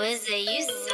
was the use